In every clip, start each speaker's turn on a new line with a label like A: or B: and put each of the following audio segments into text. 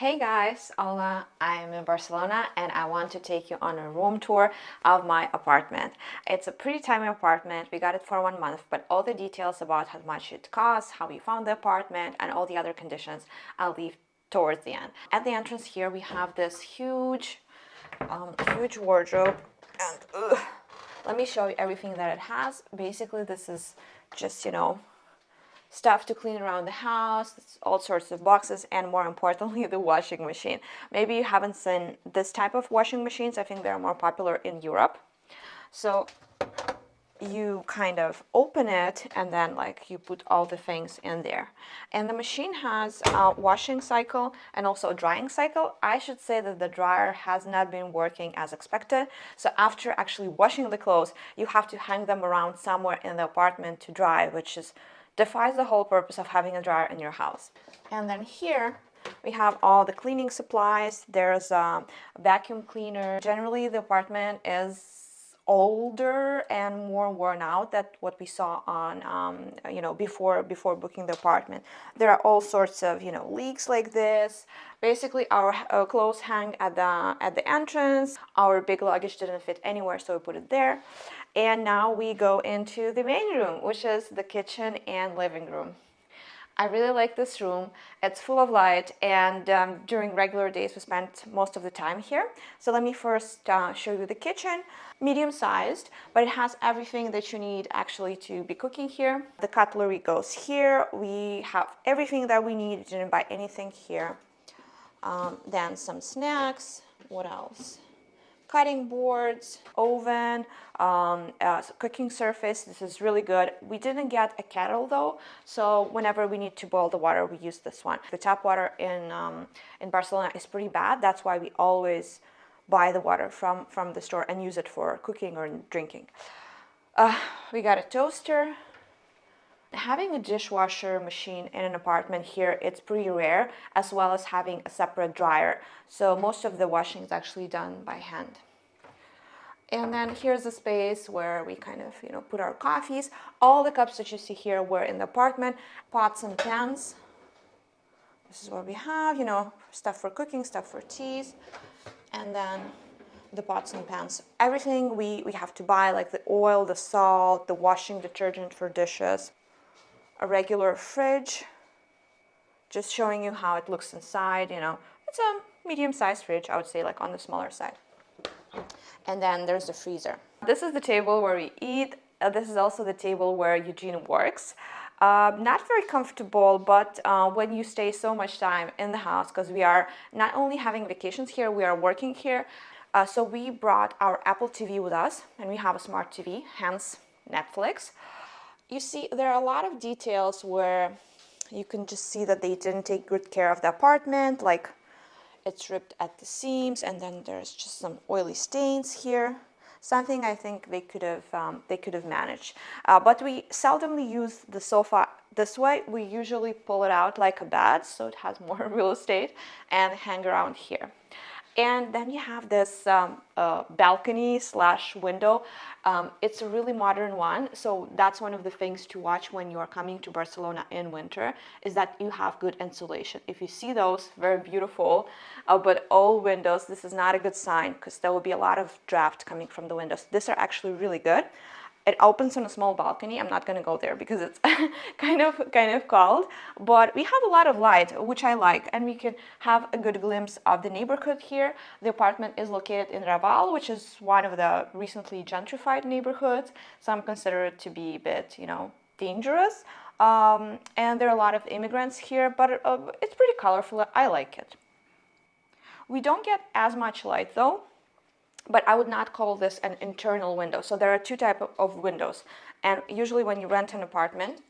A: Hey guys, hola, I'm in Barcelona and I want to take you on a room tour of my apartment. It's a pretty tiny apartment, we got it for one month, but all the details about how much it costs, how we found the apartment and all the other conditions I'll leave towards the end. At the entrance here we have this huge, um, huge wardrobe and let me show you everything that it has. Basically this is just, you know, stuff to clean around the house, all sorts of boxes, and more importantly, the washing machine. Maybe you haven't seen this type of washing machines. I think they're more popular in Europe. So you kind of open it and then like you put all the things in there and the machine has a washing cycle and also a drying cycle i should say that the dryer has not been working as expected so after actually washing the clothes you have to hang them around somewhere in the apartment to dry which is defies the whole purpose of having a dryer in your house. And then here we have all the cleaning supplies. There's a vacuum cleaner. Generally, the apartment is older and more worn out than what we saw on um, you know before before booking the apartment there are all sorts of you know leaks like this basically our uh, clothes hang at the at the entrance our big luggage didn't fit anywhere so we put it there and now we go into the main room, which is the kitchen and living room. I really like this room. It's full of light and um, during regular days we spent most of the time here. So let me first uh, show you the kitchen. Medium sized, but it has everything that you need actually to be cooking here. The cutlery goes here. We have everything that we need. Didn't buy anything here. Um, then some snacks. What else? Cutting boards, oven, um, uh, cooking surface. This is really good. We didn't get a kettle though, so whenever we need to boil the water, we use this one. The tap water in, um, in Barcelona is pretty bad. That's why we always buy the water from, from the store and use it for cooking or drinking. Uh, we got a toaster, having a dishwasher machine in an apartment here it's pretty rare as well as having a separate dryer. So most of the washing is actually done by hand. And then here's a space where we kind of you know put our coffees. All the cups that you see here were in the apartment. Pots and pans. This is what we have you know stuff for cooking stuff for teas. And then the pots and pans. Everything we we have to buy like the oil the salt the washing detergent for dishes a regular fridge, just showing you how it looks inside, you know, it's a medium-sized fridge, I would say like on the smaller side. And then there's the freezer. This is the table where we eat. Uh, this is also the table where Eugene works. Uh, not very comfortable, but uh, when you stay so much time in the house, because we are not only having vacations here, we are working here. Uh, so we brought our Apple TV with us, and we have a smart TV, hence Netflix you see there are a lot of details where you can just see that they didn't take good care of the apartment like it's ripped at the seams and then there's just some oily stains here. Something I think they could have um, they could have managed. Uh, but we seldomly use the sofa. This way we usually pull it out like a bed so it has more real estate and hang around here and then you have this um, uh, balcony slash window. Um, it's a really modern one. So that's one of the things to watch when you're coming to Barcelona in winter is that you have good insulation. If you see those, very beautiful, uh, but all windows, this is not a good sign because there will be a lot of draft coming from the windows. These are actually really good. It opens on a small balcony. I'm not going to go there because it's kind of kind of cold, but we have a lot of light, which I like, and we can have a good glimpse of the neighborhood here. The apartment is located in Raval, which is one of the recently gentrified neighborhoods. Some consider it to be a bit, you know, dangerous. Um, and there are a lot of immigrants here, but uh, it's pretty colorful. I like it. We don't get as much light though, but I would not call this an internal window. So there are two types of windows. And usually when you rent an apartment,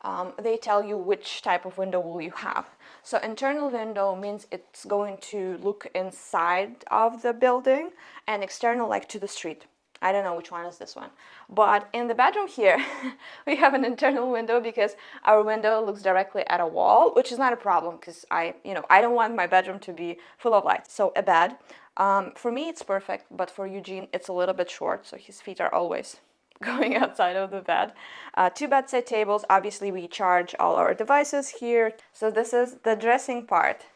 A: um, they tell you which type of window will you have. So internal window means it's going to look inside of the building and external like to the street. I don't know which one is this one. But in the bedroom here, we have an internal window because our window looks directly at a wall, which is not a problem because I, you know, I don't want my bedroom to be full of light. So a bed. Um, for me, it's perfect, but for Eugene, it's a little bit short, so his feet are always going outside of the bed. Uh, two bedside tables, obviously we charge all our devices here. So this is the dressing part.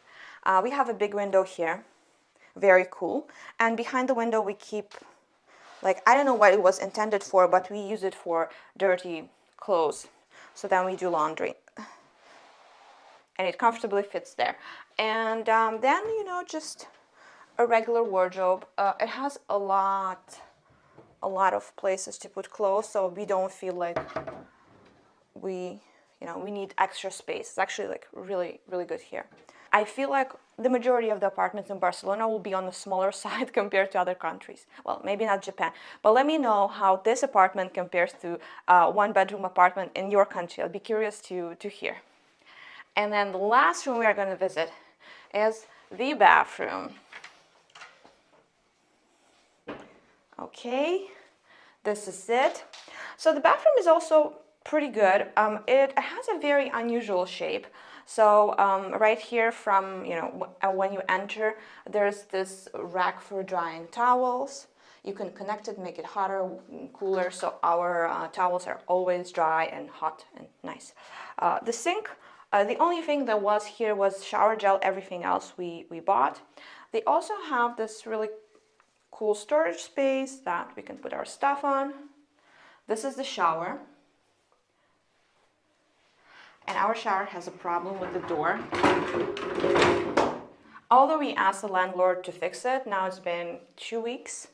A: Uh, we have a big window here, very cool. And behind the window we keep, like, I don't know what it was intended for, but we use it for dirty clothes. So then we do laundry. And it comfortably fits there. And um, then, you know, just a regular wardrobe. Uh, it has a lot, a lot of places to put clothes, so we don't feel like we, you know, we need extra space. It's actually like really, really good here. I feel like the majority of the apartments in Barcelona will be on the smaller side compared to other countries. Well, maybe not Japan, but let me know how this apartment compares to a one bedroom apartment in your country. I'll be curious to, to hear. And then the last room we are going to visit is the bathroom. Okay, this is it. So the bathroom is also pretty good. Um, it has a very unusual shape. So um, right here from, you know, uh, when you enter, there's this rack for drying towels. You can connect it, make it hotter, cooler, so our uh, towels are always dry and hot and nice. Uh, the sink, uh, the only thing that was here was shower gel, everything else we, we bought. They also have this really cool storage space that we can put our stuff on. This is the shower and our shower has a problem with the door. Although we asked the landlord to fix it, now it's been two weeks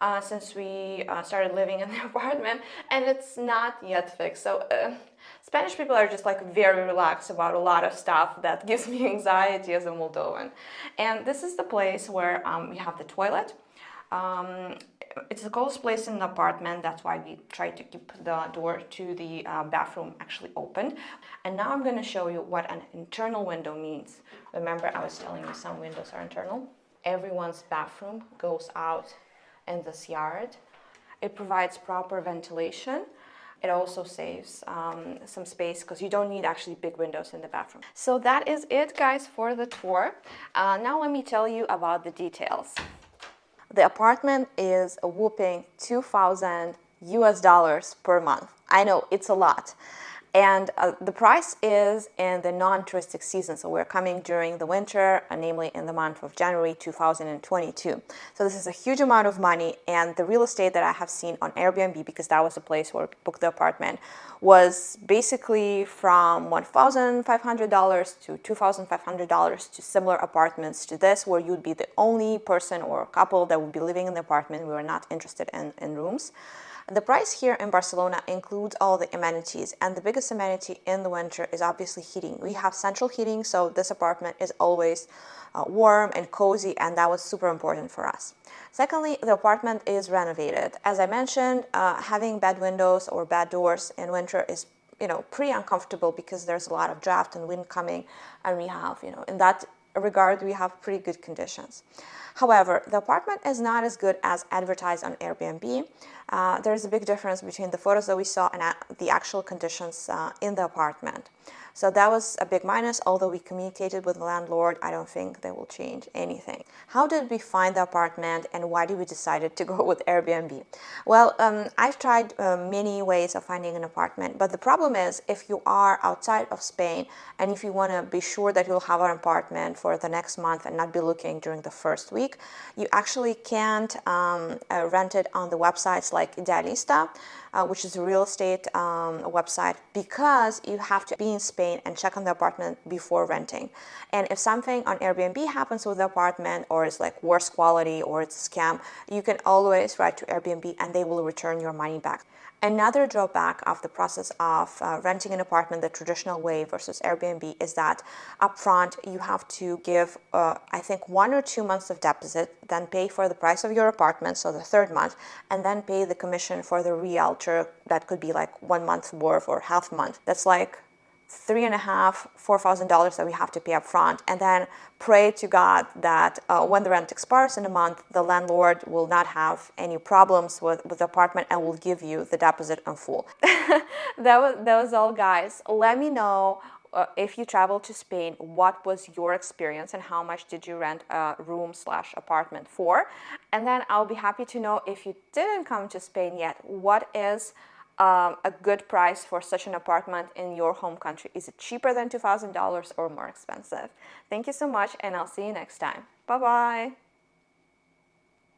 A: uh, since we uh, started living in the apartment and it's not yet fixed. So uh, Spanish people are just like very relaxed about a lot of stuff that gives me anxiety as a Moldovan. And this is the place where um, we have the toilet. Um, it's the coolest place in the apartment. That's why we try to keep the door to the uh, bathroom actually open. And now I'm going to show you what an internal window means. Remember I was telling you some windows are internal? Everyone's bathroom goes out in this yard. It provides proper ventilation. It also saves um, some space because you don't need actually big windows in the bathroom. So that is it guys for the tour. Uh, now let me tell you about the details. The apartment is a whooping 2,000 US dollars per month. I know it's a lot. And uh, the price is in the non-touristic season. So we're coming during the winter, uh, namely in the month of January 2022. So this is a huge amount of money. And the real estate that I have seen on Airbnb, because that was the place where I booked the apartment, was basically from $1,500 to $2,500 to similar apartments to this, where you'd be the only person or couple that would be living in the apartment. We were not interested in, in rooms. The price here in Barcelona includes all the amenities and the biggest amenity in the winter is obviously heating. We have central heating so this apartment is always uh, warm and cozy and that was super important for us. Secondly, the apartment is renovated. As I mentioned, uh, having bad windows or bad doors in winter is you know pretty uncomfortable because there's a lot of draft and wind coming and we have you know in that regard we have pretty good conditions. However, the apartment is not as good as advertised on Airbnb. Uh, there's a big difference between the photos that we saw and the actual conditions uh, in the apartment. So that was a big minus, although we communicated with the landlord, I don't think they will change anything. How did we find the apartment and why did we decide to go with Airbnb? Well, um, I've tried uh, many ways of finding an apartment, but the problem is if you are outside of Spain and if you want to be sure that you'll have an apartment for the next month and not be looking during the first week, you actually can't um, uh, rent it on the websites like Idealista uh, which is a real estate um, website, because you have to be in Spain and check on the apartment before renting. And if something on Airbnb happens with the apartment or it's like worse quality or it's a scam, you can always write to Airbnb and they will return your money back. Another drawback of the process of uh, renting an apartment the traditional way versus Airbnb is that upfront you have to give, uh, I think, one or two months of deposit, then pay for the price of your apartment, so the third month, and then pay the commission for the realtor. That could be like one month worth or half month. That's like three and a half, four thousand dollars that we have to pay up front, and then pray to God that uh, when the rent expires in a month, the landlord will not have any problems with, with the apartment and will give you the deposit in full. that was that was all, guys. Let me know. Uh, if you travel to Spain, what was your experience and how much did you rent a room slash apartment for? And then I'll be happy to know if you didn't come to Spain yet, what is um, a good price for such an apartment in your home country. Is it cheaper than $2,000 or more expensive? Thank you so much and I'll see you next time. Bye-bye.